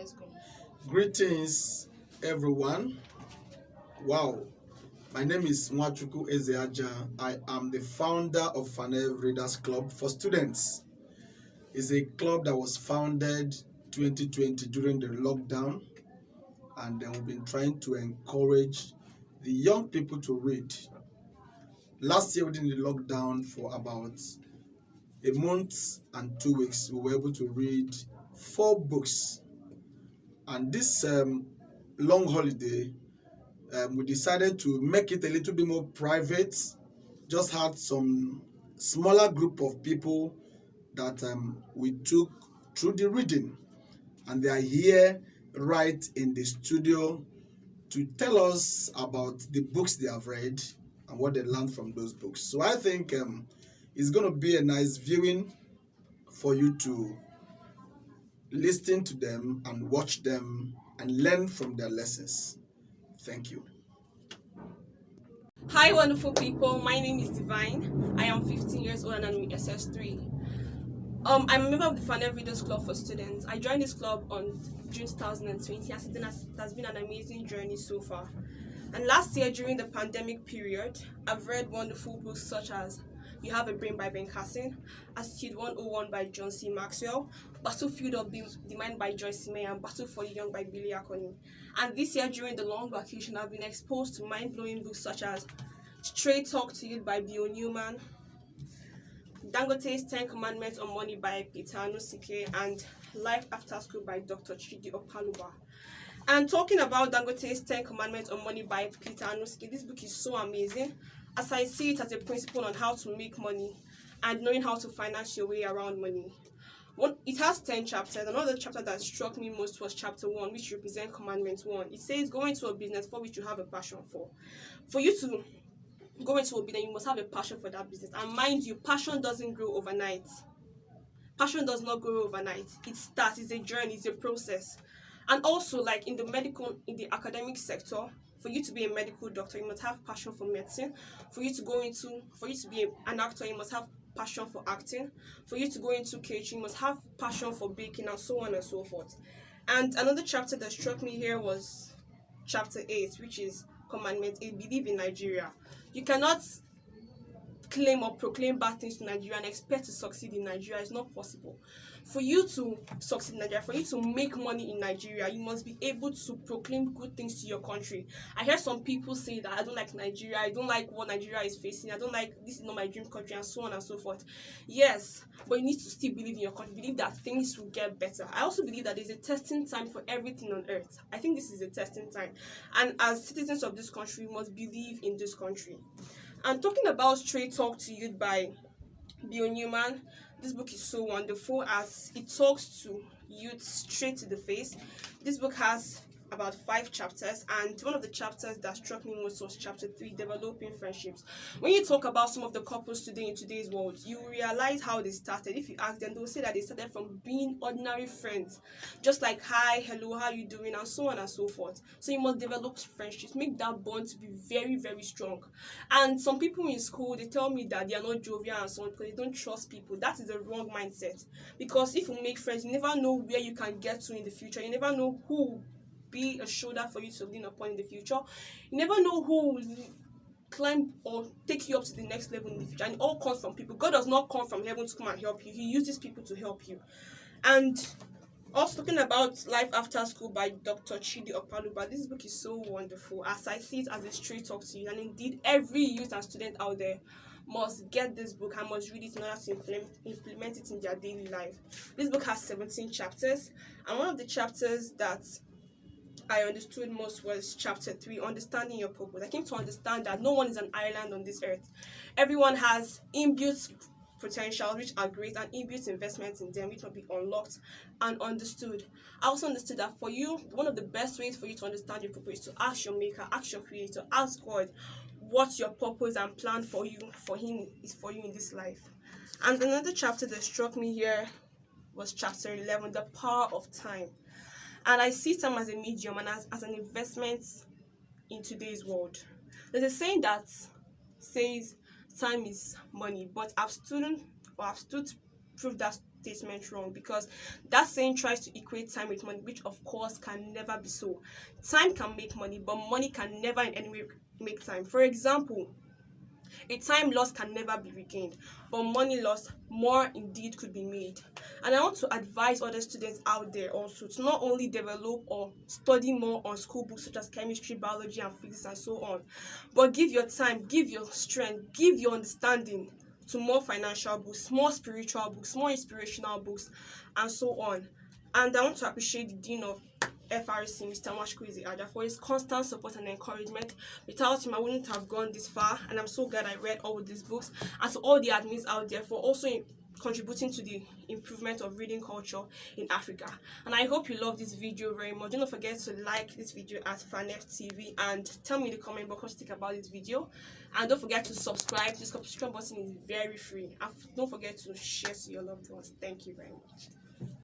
Let's go. Greetings, everyone. Wow. My name is Nwachukwu Ezeaja. I am the founder of Fanev Readers Club for Students. It's a club that was founded 2020 during the lockdown, and then we've been trying to encourage the young people to read. Last year, within the lockdown, for about a month and two weeks, we were able to read four books. And this um, long holiday, um, we decided to make it a little bit more private. Just had some smaller group of people that um, we took through the reading, and they are here right in the studio to tell us about the books they have read and what they learned from those books. So I think um, it's going to be a nice viewing for you to listen to them and watch them and learn from their lessons. Thank you. Hi, wonderful people. My name is Divine. I am 15 years old and I'm in SS3. Um, I'm a member of the Fanev Readers Club for Students. I joined this club on June 2020 and it has been an amazing journey so far. And last year, during the pandemic period, I've read wonderful books such as You Have a Brain by Ben Carson, Attitude 101 by John C. Maxwell, Battlefield of the, Mind by Joyce Meyer, and Battle for the Young by Billy Akoni. And this year, during the long vacation, I've been exposed to mind-blowing books such as Straight Talk to Youth by Bill Newman, Dangote's Ten Commandments on Money by Peter Anusike, and Life After School by Dr. Chidi Opaluba. And talking about Dangote's Ten Commandments on Money by Peter Anusike, this book is so amazing as I see it as a principle on how to make money and knowing how to finance your way around money. One, it has 10 chapters. Another chapter that struck me most was chapter 1, which represents Commandment 1. It says, Go into a business for which you have a passion for. For you to go into a business, you must have a passion for that business. And mind you, passion doesn't grow overnight. Passion does not grow overnight. It starts, it's a journey, it's a process. And also, like in the medical, in the academic sector, for you to be a medical doctor, you must have passion for medicine. For you to go into, for you to be an actor, you must have passion for acting. For you to go into catering, you must have passion for baking, and so on and so forth. And another chapter that struck me here was chapter 8, which is Commandment 8 Believe in Nigeria. You cannot claim or proclaim bad things to Nigeria and expect to succeed in Nigeria. is not possible. For you to succeed in Nigeria, for you to make money in Nigeria, you must be able to proclaim good things to your country. I hear some people say that I don't like Nigeria, I don't like what Nigeria is facing, I don't like this is not my dream country, and so on and so forth. Yes, but you need to still believe in your country, believe that things will get better. I also believe that there's a testing time for everything on earth. I think this is a testing time. And as citizens of this country, we must believe in this country. And talking about Straight Talk to Youth by Bill Newman, this book is so wonderful as it talks to youth straight to the face. This book has about five chapters and one of the chapters that struck me most was chapter 3 developing friendships. When you talk about some of the couples today in today's world you realize how they started. If you ask them they'll say that they started from being ordinary friends. Just like hi hello how you doing? and so on and so forth. So you must develop friendships. Make that bond to be very very strong. And some people in school they tell me that they are not jovial and so on because they don't trust people. That is a wrong mindset. Because if you make friends you never know where you can get to in the future. You never know who be a shoulder for you to lean upon in the future. You never know who will climb or take you up to the next level in the future. And it all comes from people. God does not come from heaven to come and help you. He uses people to help you. And also talking about Life After School by Dr. Chidi Opaluba, this book is so wonderful as I see it as a straight talk to you. And indeed, every youth and student out there must get this book and must read it in order to implement, implement it in their daily life. This book has 17 chapters, and one of the chapters that I understood most was chapter 3, understanding your purpose. I came to understand that no one is an island on this earth. Everyone has inbuilt potential which are great and inbuilt investments in them which will be unlocked and understood. I also understood that for you, one of the best ways for you to understand your purpose is to ask your maker, ask your creator, ask God what your purpose and plan for you, for him is for you in this life. And another chapter that struck me here was chapter 11, the power of time and I see time as a medium and as, as an investment in today's world. There's a saying that says time is money, but I've stood or I've stood proof that statement wrong because that saying tries to equate time with money, which of course can never be so. Time can make money, but money can never in any way make time. For example, a time lost can never be regained, but money lost more indeed could be made. And I want to advise other students out there also to not only develop or study more on school books such as chemistry, biology, and physics, and so on, but give your time, give your strength, give your understanding to more financial books, more spiritual books, more inspirational books, and so on. And I want to appreciate the Dean of FRC, Mr. Nwachukwu Aja, for his constant support and encouragement. Without him, I wouldn't have gone this far, and I'm so glad I read all these books. And to all the admins out there for also contributing to the improvement of reading culture in Africa. And I hope you love this video very much. Don't forget to like this video at FANEF TV and tell me in the comment box what you think about this video. And don't forget to subscribe. The subscribe button is very free. And don't forget to share to your loved ones. Thank you very much.